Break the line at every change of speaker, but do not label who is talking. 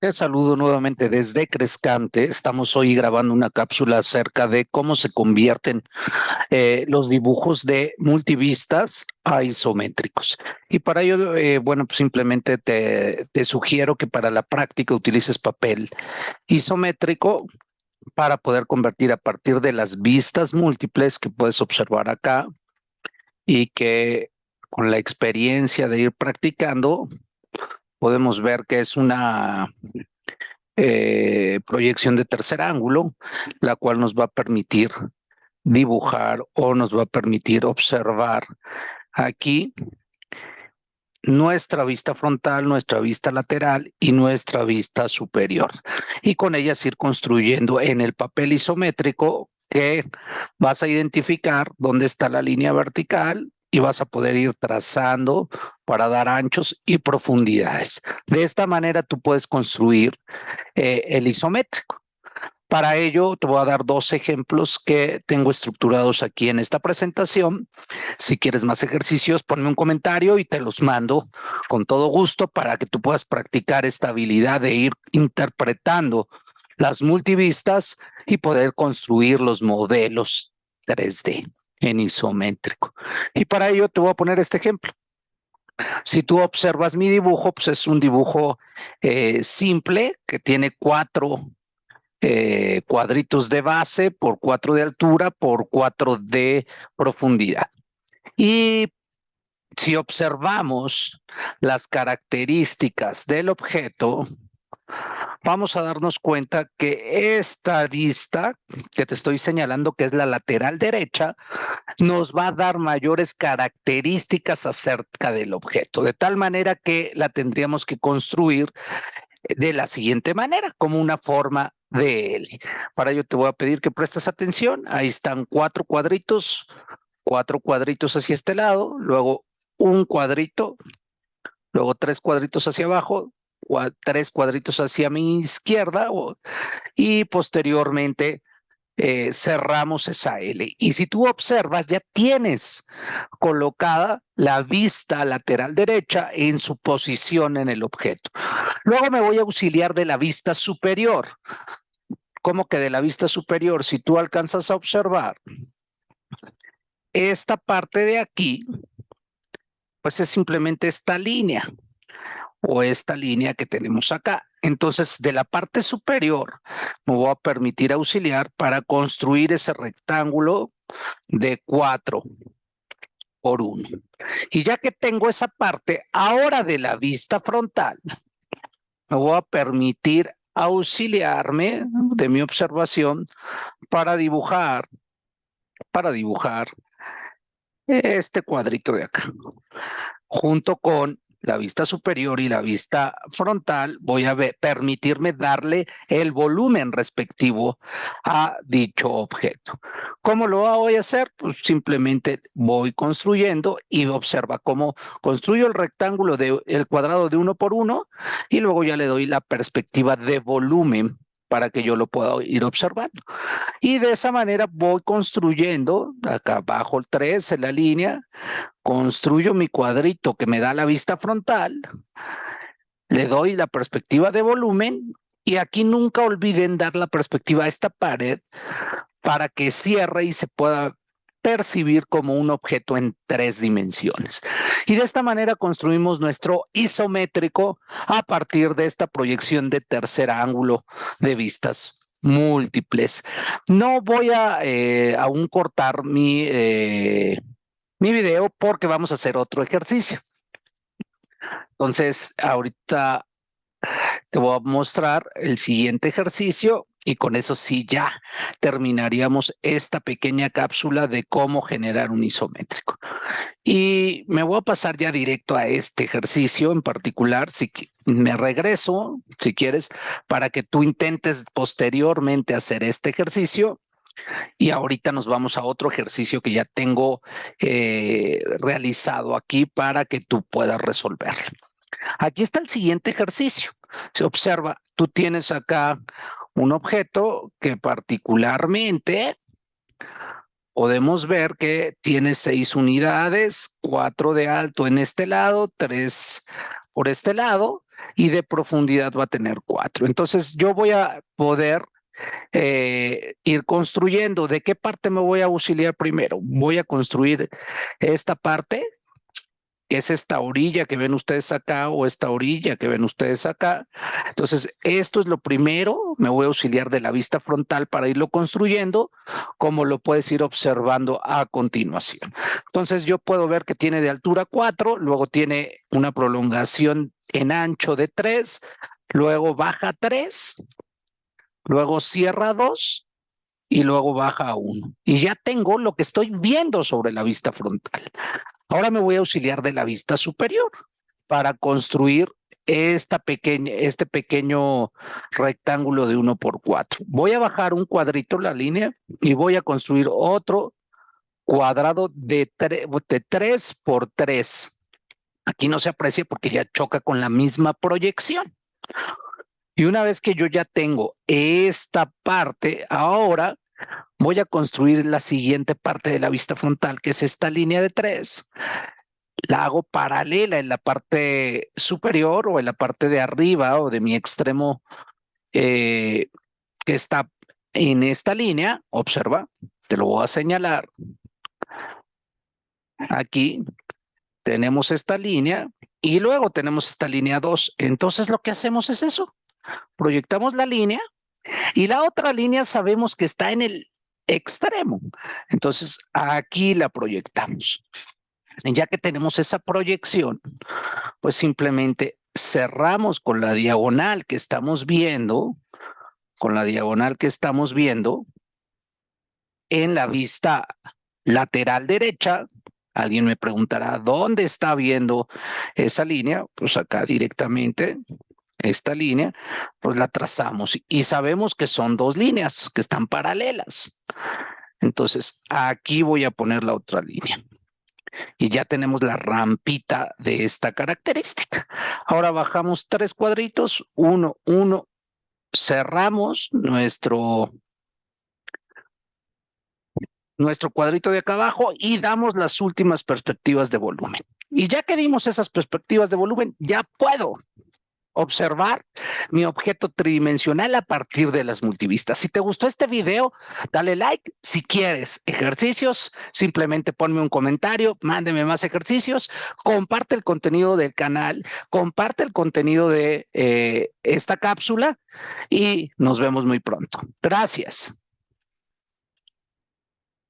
Te saludo nuevamente desde Crescante. Estamos hoy grabando una cápsula acerca de cómo se convierten eh, los dibujos de multivistas a isométricos. Y para ello, eh, bueno, pues simplemente te, te sugiero que para la práctica utilices papel isométrico para poder convertir a partir de las vistas múltiples que puedes observar acá y que con la experiencia de ir practicando podemos ver que es una eh, proyección de tercer ángulo, la cual nos va a permitir dibujar o nos va a permitir observar aquí nuestra vista frontal, nuestra vista lateral y nuestra vista superior. Y con ellas ir construyendo en el papel isométrico que vas a identificar dónde está la línea vertical, y vas a poder ir trazando para dar anchos y profundidades. De esta manera tú puedes construir eh, el isométrico. Para ello te voy a dar dos ejemplos que tengo estructurados aquí en esta presentación. Si quieres más ejercicios, ponme un comentario y te los mando con todo gusto para que tú puedas practicar esta habilidad de ir interpretando las multivistas y poder construir los modelos 3D en isométrico. Y para ello te voy a poner este ejemplo. Si tú observas mi dibujo, pues es un dibujo eh, simple que tiene cuatro eh, cuadritos de base por cuatro de altura por cuatro de profundidad. Y si observamos las características del objeto, vamos a darnos cuenta que esta vista que te estoy señalando, que es la lateral derecha, nos va a dar mayores características acerca del objeto, de tal manera que la tendríamos que construir de la siguiente manera, como una forma de L. Para ello te voy a pedir que prestes atención. Ahí están cuatro cuadritos, cuatro cuadritos hacia este lado, luego un cuadrito, luego tres cuadritos hacia abajo, tres cuadritos hacia mi izquierda y posteriormente eh, cerramos esa L. Y si tú observas, ya tienes colocada la vista lateral derecha en su posición en el objeto. Luego me voy a auxiliar de la vista superior. ¿Cómo que de la vista superior? Si tú alcanzas a observar esta parte de aquí, pues es simplemente esta línea o esta línea que tenemos acá. Entonces, de la parte superior me voy a permitir auxiliar para construir ese rectángulo de 4 por 1. Y ya que tengo esa parte, ahora de la vista frontal, me voy a permitir auxiliarme de mi observación para dibujar, para dibujar este cuadrito de acá, junto con la vista superior y la vista frontal, voy a permitirme darle el volumen respectivo a dicho objeto. ¿Cómo lo voy a hacer? Pues simplemente voy construyendo y observa cómo construyo el rectángulo del el cuadrado de uno por uno y luego ya le doy la perspectiva de volumen para que yo lo pueda ir observando. Y de esa manera voy construyendo, acá abajo el 3 en la línea, construyo mi cuadrito que me da la vista frontal, le doy la perspectiva de volumen y aquí nunca olviden dar la perspectiva a esta pared para que cierre y se pueda percibir como un objeto en tres dimensiones. Y de esta manera construimos nuestro isométrico a partir de esta proyección de tercer ángulo de vistas múltiples. No voy a eh, aún cortar mi, eh, mi video porque vamos a hacer otro ejercicio. Entonces, ahorita te voy a mostrar el siguiente ejercicio y con eso sí ya terminaríamos esta pequeña cápsula de cómo generar un isométrico. Y me voy a pasar ya directo a este ejercicio en particular, si me regreso, si quieres, para que tú intentes posteriormente hacer este ejercicio. Y ahorita nos vamos a otro ejercicio que ya tengo eh, realizado aquí para que tú puedas resolverlo. Aquí está el siguiente ejercicio. Se observa, tú tienes acá un objeto que particularmente podemos ver que tiene seis unidades, cuatro de alto en este lado, tres por este lado, y de profundidad va a tener 4. Entonces yo voy a poder eh, ir construyendo. ¿De qué parte me voy a auxiliar primero? Voy a construir esta parte es esta orilla que ven ustedes acá o esta orilla que ven ustedes acá. Entonces, esto es lo primero, me voy a auxiliar de la vista frontal para irlo construyendo, como lo puedes ir observando a continuación. Entonces, yo puedo ver que tiene de altura 4, luego tiene una prolongación en ancho de 3, luego baja 3, luego cierra 2 y luego baja a 1. Y ya tengo lo que estoy viendo sobre la vista frontal. Ahora me voy a auxiliar de la vista superior para construir esta pequeña, este pequeño rectángulo de 1 por 4. Voy a bajar un cuadrito la línea y voy a construir otro cuadrado de, de 3 por 3. Aquí no se aprecia porque ya choca con la misma proyección. Y una vez que yo ya tengo esta parte, ahora voy a construir la siguiente parte de la vista frontal, que es esta línea de tres. La hago paralela en la parte superior o en la parte de arriba o de mi extremo eh, que está en esta línea. Observa, te lo voy a señalar. Aquí tenemos esta línea y luego tenemos esta línea 2. Entonces lo que hacemos es eso. Proyectamos la línea y la otra línea sabemos que está en el extremo. Entonces, aquí la proyectamos. Y ya que tenemos esa proyección, pues simplemente cerramos con la diagonal que estamos viendo, con la diagonal que estamos viendo, en la vista lateral derecha, alguien me preguntará, ¿dónde está viendo esa línea? Pues acá directamente esta línea, pues la trazamos y sabemos que son dos líneas que están paralelas. Entonces, aquí voy a poner la otra línea. Y ya tenemos la rampita de esta característica. Ahora bajamos tres cuadritos, uno, uno, cerramos nuestro, nuestro cuadrito de acá abajo y damos las últimas perspectivas de volumen. Y ya que dimos esas perspectivas de volumen, ya puedo observar mi objeto tridimensional a partir de las multivistas. Si te gustó este video, dale like. Si quieres ejercicios, simplemente ponme un comentario, mándeme más ejercicios, comparte el contenido del canal, comparte el contenido de eh, esta cápsula y nos vemos muy pronto. Gracias.